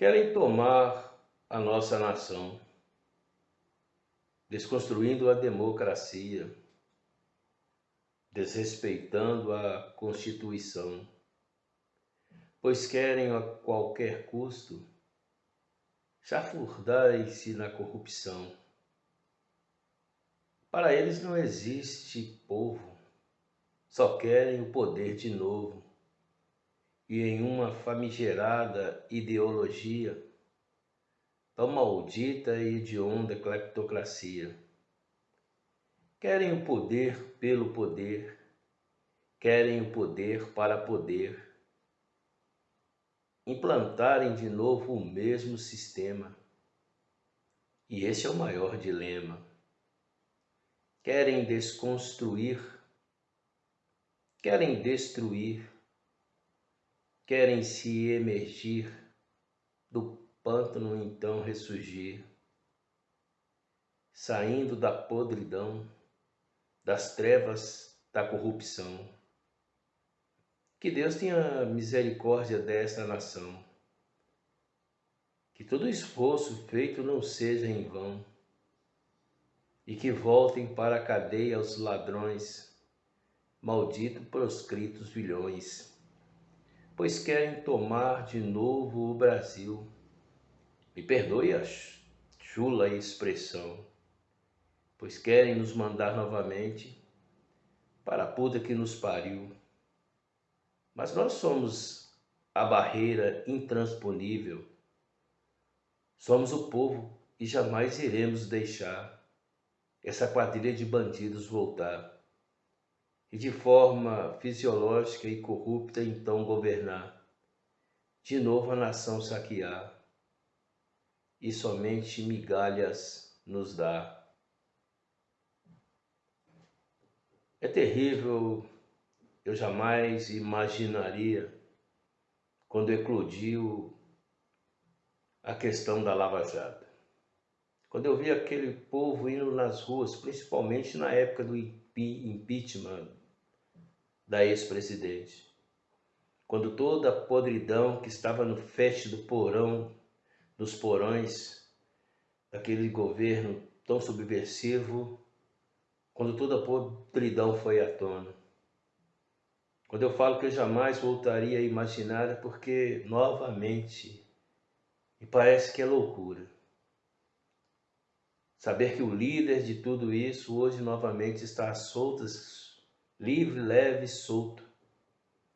querem tomar a nossa nação, desconstruindo a democracia, desrespeitando a Constituição, pois querem a qualquer custo chafurdar-se na corrupção. Para eles não existe povo, só querem o poder de novo e em uma famigerada ideologia tão maldita e hedionda cleptocracia. Querem o poder pelo poder, querem o poder para poder, implantarem de novo o mesmo sistema. E esse é o maior dilema. Querem desconstruir, querem destruir, querem se emergir do pântano então ressurgir, saindo da podridão, das trevas da corrupção. Que Deus tenha misericórdia desta nação. Que todo esforço feito não seja em vão. E que voltem para a cadeia os ladrões, maldito proscritos vilhões pois querem tomar de novo o Brasil. Me perdoe a chula expressão, pois querem nos mandar novamente para a puta que nos pariu. Mas nós somos a barreira intransponível. Somos o povo e jamais iremos deixar essa quadrilha de bandidos voltar e de forma fisiológica e corrupta então governar, de novo a nação saquear, e somente migalhas nos dá. É terrível, eu jamais imaginaria, quando eclodiu a questão da Lava Jato. Quando eu vi aquele povo indo nas ruas, principalmente na época do impeachment da ex-presidente. Quando toda a podridão que estava no feste do porão, dos porões, daquele governo tão subversivo, quando toda a podridão foi à tona. Quando eu falo que eu jamais voltaria a imaginar, é porque, novamente, me parece que é loucura. Saber que o líder de tudo isso hoje novamente está às soltas livre, leve, solto.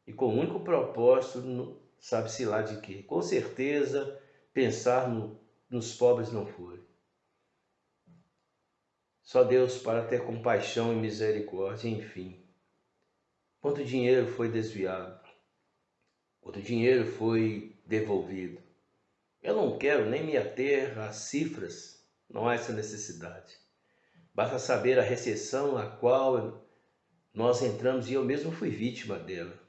E com o único propósito, sabe-se lá de quê? Com certeza, pensar no, nos pobres não foi. Só Deus para ter compaixão e misericórdia, enfim. Quanto dinheiro foi desviado? Quanto dinheiro foi devolvido? Eu não quero nem me ater às cifras, não há essa necessidade. Basta saber a recessão a qual nós entramos e eu mesmo fui vítima dela.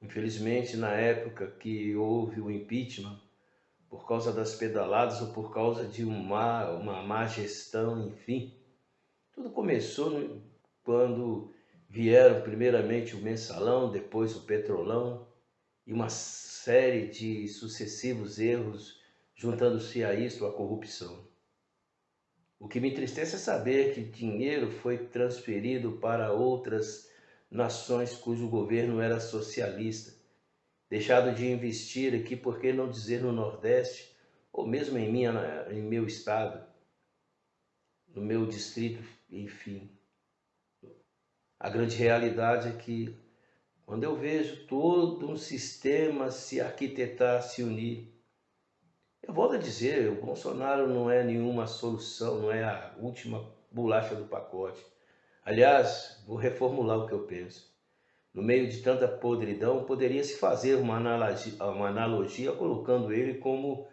Infelizmente, na época que houve o impeachment, por causa das pedaladas ou por causa de uma, uma má gestão, enfim, tudo começou quando vieram primeiramente o mensalão, depois o petrolão e uma série de sucessivos erros juntando-se a isto a corrupção. O que me entristece é saber que dinheiro foi transferido para outras nações cujo governo era socialista, deixado de investir aqui, por que não dizer no Nordeste, ou mesmo em, minha, em meu estado, no meu distrito, enfim. A grande realidade é que quando eu vejo todo um sistema se arquitetar, se unir, eu volto a dizer, o Bolsonaro não é nenhuma solução, não é a última bolacha do pacote. Aliás, vou reformular o que eu penso. No meio de tanta podridão, poderia-se fazer uma analogia, uma analogia colocando ele como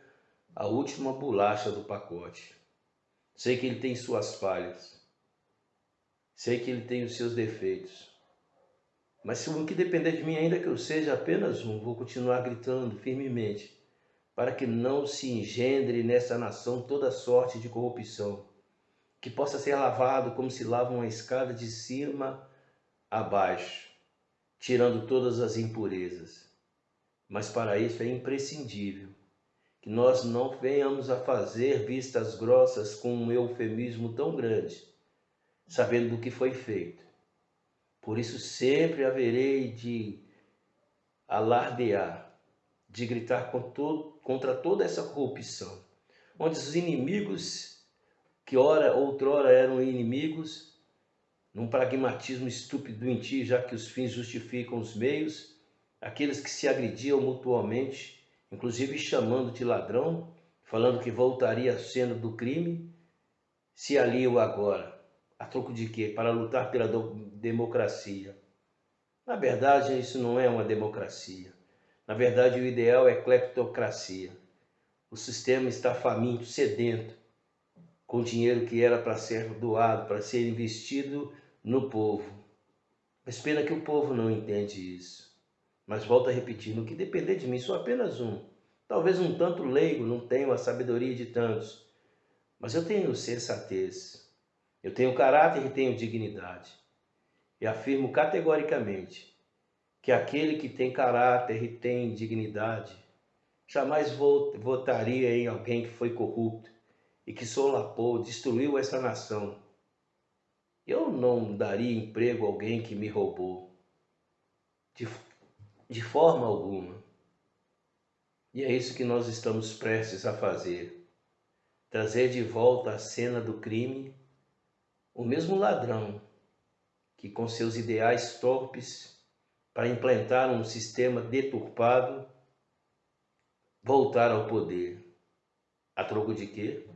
a última bolacha do pacote. Sei que ele tem suas falhas. Sei que ele tem os seus defeitos. Mas se o que depender de mim, ainda que eu seja apenas um, vou continuar gritando firmemente para que não se engendre nessa nação toda sorte de corrupção, que possa ser lavado como se lava uma escada de cima a baixo, tirando todas as impurezas. Mas para isso é imprescindível que nós não venhamos a fazer vistas grossas com um eufemismo tão grande, sabendo do que foi feito. Por isso sempre haverei de alardear, de gritar contra toda essa corrupção, onde os inimigos, que ora outrora eram inimigos, num pragmatismo estúpido em ti, já que os fins justificam os meios, aqueles que se agrediam mutuamente, inclusive chamando de ladrão, falando que voltaria cena do crime, se aliam agora. A troco de quê? Para lutar pela democracia. Na verdade, isso não é uma democracia. Na verdade, o ideal é cleptocracia. O sistema está faminto, sedento, com dinheiro que era para ser doado, para ser investido no povo. Mas pena que o povo não entende isso. Mas volto a repetir, no que depender de mim, sou apenas um. Talvez um tanto leigo, não tenho a sabedoria de tantos. Mas eu tenho sensatez. Eu tenho caráter e tenho dignidade. E afirmo categoricamente que aquele que tem caráter e tem dignidade jamais votaria em alguém que foi corrupto e que solapou, destruiu essa nação eu não daria emprego a alguém que me roubou. De, de forma alguma. E é isso que nós estamos prestes a fazer. Trazer de volta à cena do crime o mesmo ladrão que, com seus ideais torpes, para implantar um sistema deturpado, voltar ao poder. A troco de quê?